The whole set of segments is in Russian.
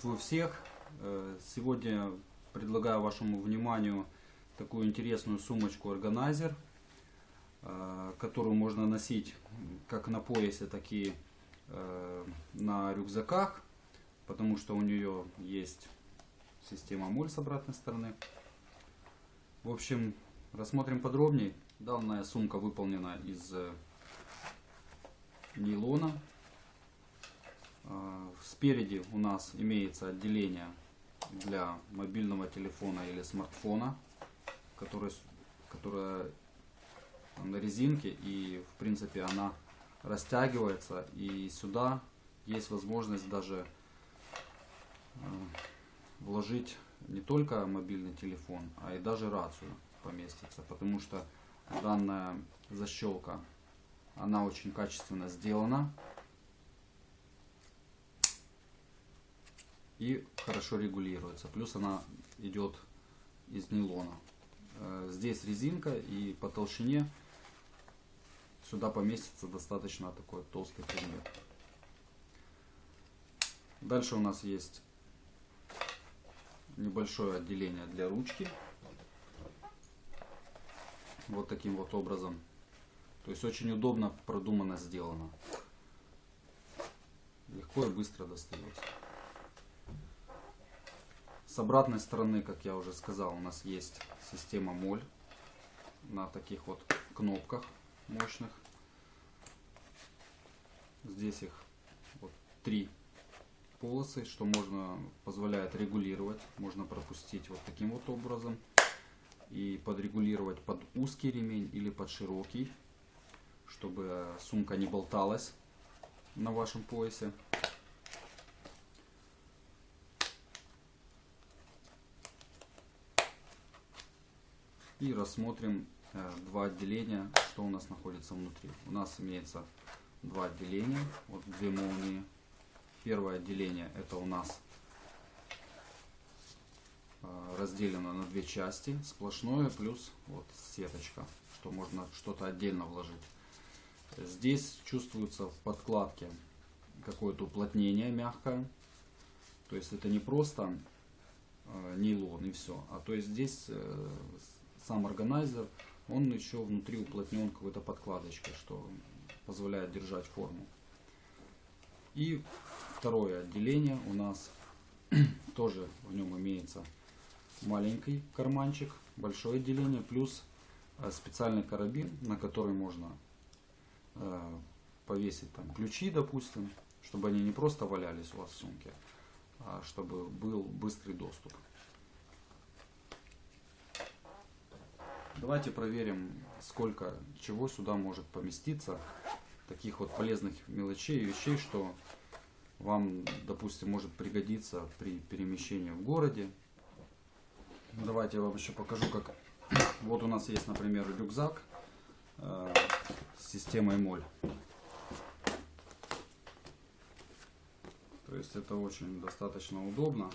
Приветствую всех! Э, Сегодня предлагаю вашему вниманию такую интересную сумочку органайзер, э, которую можно носить как на поясе, так и э, на рюкзаках, потому что у нее есть система моль с обратной стороны. В общем, рассмотрим подробнее. Данная сумка выполнена из нейлона. Э, Спереди у нас имеется отделение для мобильного телефона или смартфона, которое, которое на резинке и в принципе она растягивается. И сюда есть возможность даже э, вложить не только мобильный телефон, а и даже рацию поместится, потому что данная защелка она очень качественно сделана и хорошо регулируется. Плюс она идет из нейлона. Э, Здесь резинка и по толщине сюда поместится достаточно такой толстый предмет. Дальше у нас есть небольшое отделение для ручки. Вот таким вот образом. То есть очень удобно, продуманно сделано. Легко и быстро достается. С обратной стороны, как я уже сказал, у нас есть система моль на таких вот кнопках мощных. Здесь их вот три полосы, что можно позволяет регулировать. Можно пропустить вот таким вот образом и подрегулировать под узкий ремень или под широкий, чтобы сумка не болталась на вашем поясе. И рассмотрим э, два отделения, что у нас находится внутри. У нас имеется два отделения, вот две молнии. Первое отделение это у нас э, разделено на две части, сплошное плюс вот сеточка, что можно что-то отдельно вложить. Здесь чувствуется в подкладке какое-то уплотнение мягкое, то есть это не просто э, нейлон и все, а то есть здесь сам органайзер, он еще внутри уплотнен какой-то подкладочкой, что позволяет держать форму. И второе отделение у нас тоже в нем имеется маленький карманчик, большое отделение, плюс э, специальный карабин, на который можно э, повесить там ключи, допустим, чтобы они не просто валялись у вас в сумке, а чтобы был быстрый доступ. Давайте проверим, сколько чего сюда может поместиться. Таких вот полезных мелочей и вещей, что вам, допустим, может пригодиться при перемещении в городе. Давайте я вам еще покажу, как... Вот у нас есть, например, рюкзак э, с системой моль. То есть это очень достаточно удобно.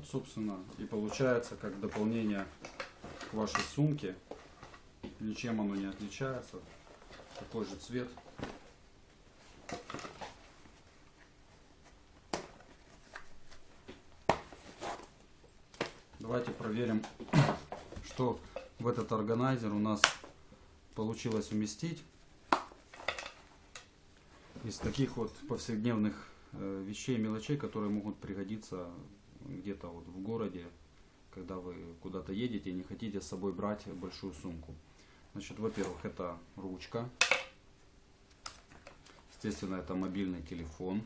Вот, собственно, и получается как дополнение к вашей сумке. Ничем оно не отличается. Такой же цвет. Давайте проверим, что в этот органайзер у нас получилось уместить. Из таких вот повседневных э, вещей, мелочей, которые могут пригодиться где-то вот в городе, когда вы куда-то едете и не хотите с собой брать большую сумку. Значит, во-первых, это ручка. Естественно, это мобильный телефон.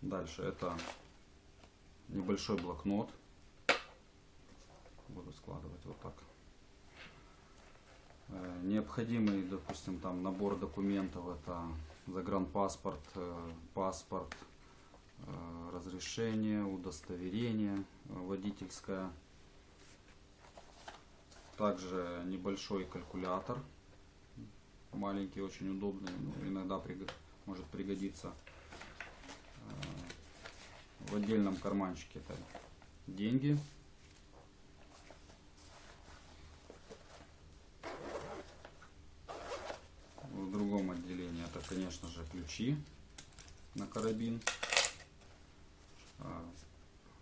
Дальше это небольшой блокнот. Буду складывать вот так. Э, необходимый, допустим, там набор документов. Это загранпаспорт, э, паспорт, э, разрешение, удостоверение водительское. Также небольшой калькулятор маленький, очень удобный. Ну, иногда может пригодиться э, в отдельном карманчике. Это деньги. В другом отделении это, конечно же, ключи на карабин, а,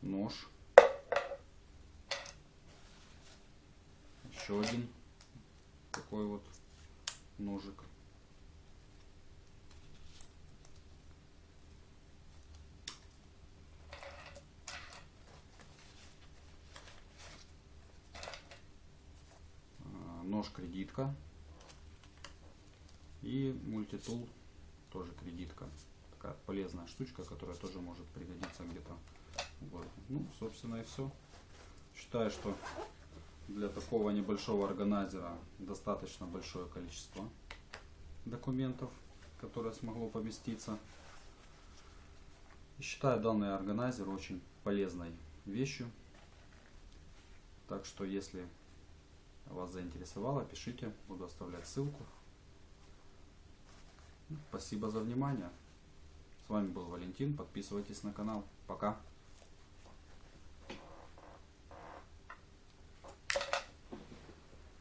нож, еще один такой вот ножик. А, Нож кредитка и мультитул тоже кредитка. Такая полезная штучка, которая тоже может пригодиться где-то в городе. Ну, собственно и все. Считаю, что для такого небольшого органайзера достаточно большое количество документов, которое смогло поместиться. И считаю данный органайзер очень полезной вещью. Так что, если вас заинтересовало, пишите, буду оставлять ссылку. Спасибо за внимание. С вами был Валентин. Подписывайтесь на канал. Пока.